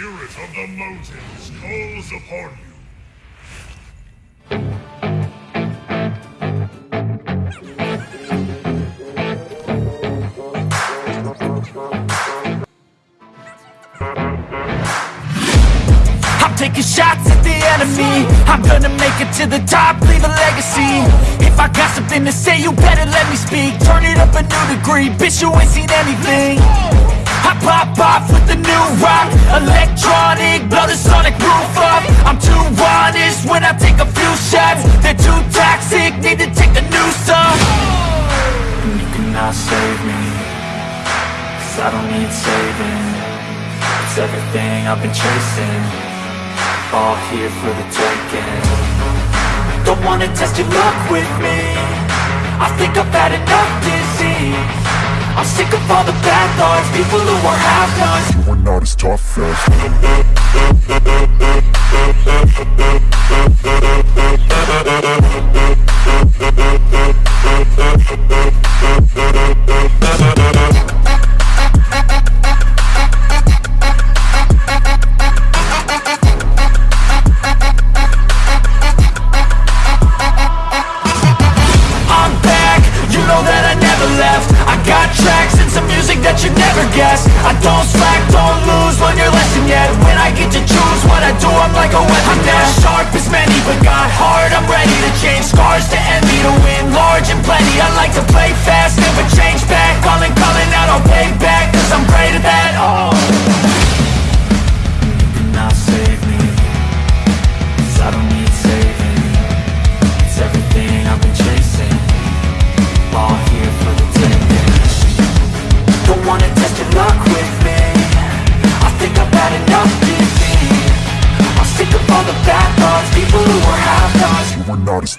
spirit of the mountains calls upon you. I'm taking shots at the enemy. I'm gonna make it to the top, leave a legacy. If I got something to say, you better let me speak. Turn it up a new degree, bitch you ain't seen anything I pop off with the new rock. Electronic, blow the sonic roof up. I'm too honest when I take a few shots. They're too toxic, need to take the noose off. You cannot save me Cause I don't need saving. It's everything I've been chasing. All here for the taking. Don't wanna test your luck with me I think I've had enough disease. I'm sick of all the bad thoughts People who are half-nots You are not as tough as never guessed I don't slack, don't lose, learn your lesson yet. When I get to choose what I do, I'm like a weapon. I'm not sharp as many, but got heart I'm ready to change scars to envy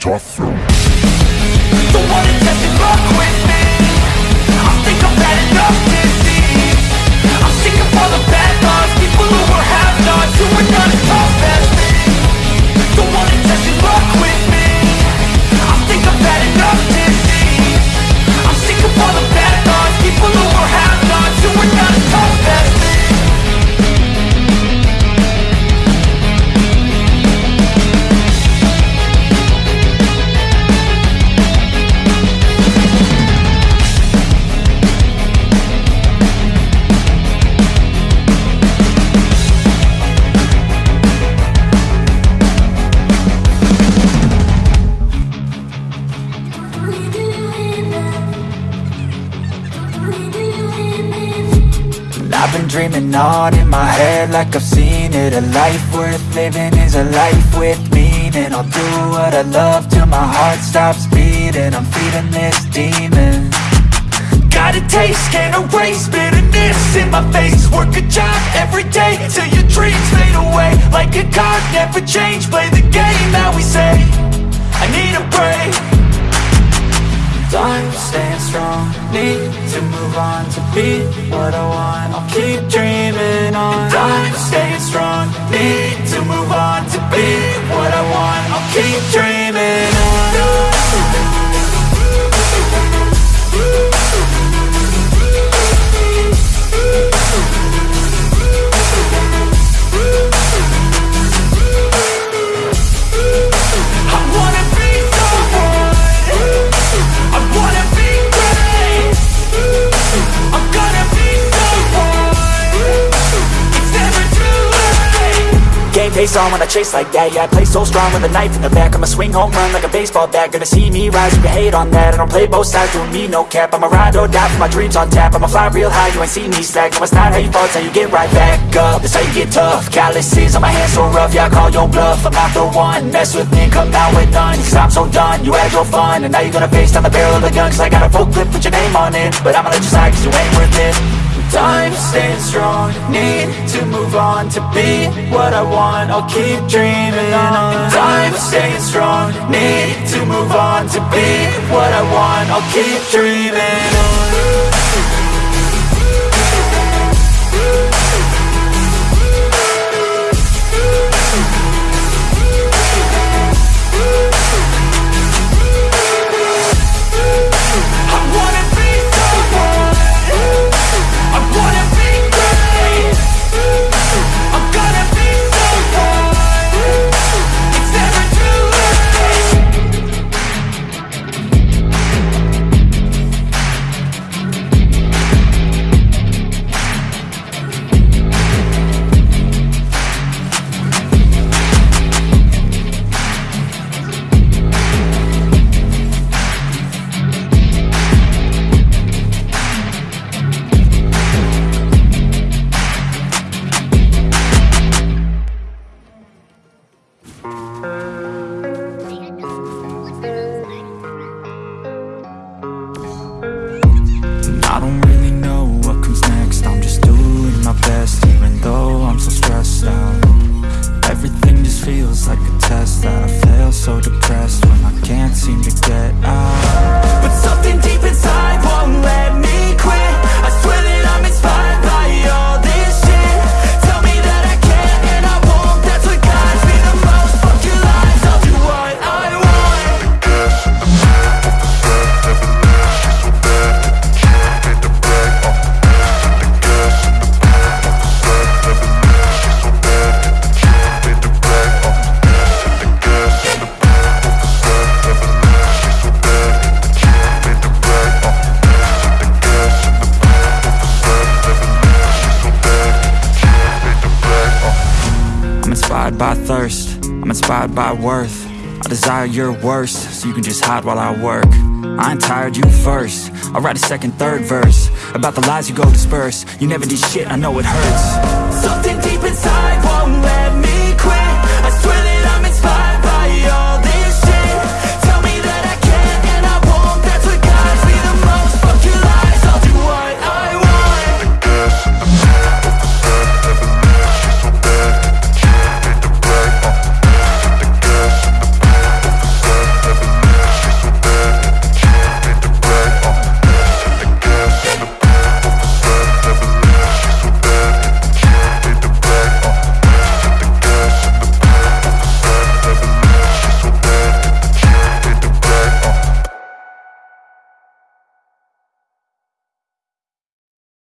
tough I've been dreaming on in my head like I've seen it. A life worth living is a life with meaning. I'll do what I love till my heart stops beating. I'm feeding this demon. Got a taste, can't erase bitterness in my face. Work a job every day till your dreams fade away. Like a card, never change, play the game that we say. I need a break Time staying strong, need to move on to be what I want. I'll keep dreaming on. Time staying strong, need to move on to be what I want. I'll keep dreaming on face on when I chase like that. Yeah, I play so strong with a knife in the back. I'ma swing home run like a baseball bat. Gonna see me rise, you can hate on that. I don't play both sides, doing me no cap. I'ma ride or die for my dreams on tap. I'ma fly real high, you ain't see me slack. No, it's not how you fall, it's how you get right back up. That's how you get tough. Calluses on my hands so rough Yeah, I call your bluff. I'm not the one. Mess with me, come out with none. Cause I'm so done You had your fun. And now you're gonna face down the barrel of the gun. Cause I got a full clip, put your name on it. But I'ma let you slide cause you ain't worth it Time staying strong. Need to move on to be what I want I'll keep dreaming on. Time staying strong. Need to move on to be what I want I'll keep dreaming on thirst. I'm inspired by worth. I desire your worst So you can just hide while I work. I ain't tired, you first. I'll write a second, third verse About the lies you go disperse. You never did shit, I know it hurts. Something deep inside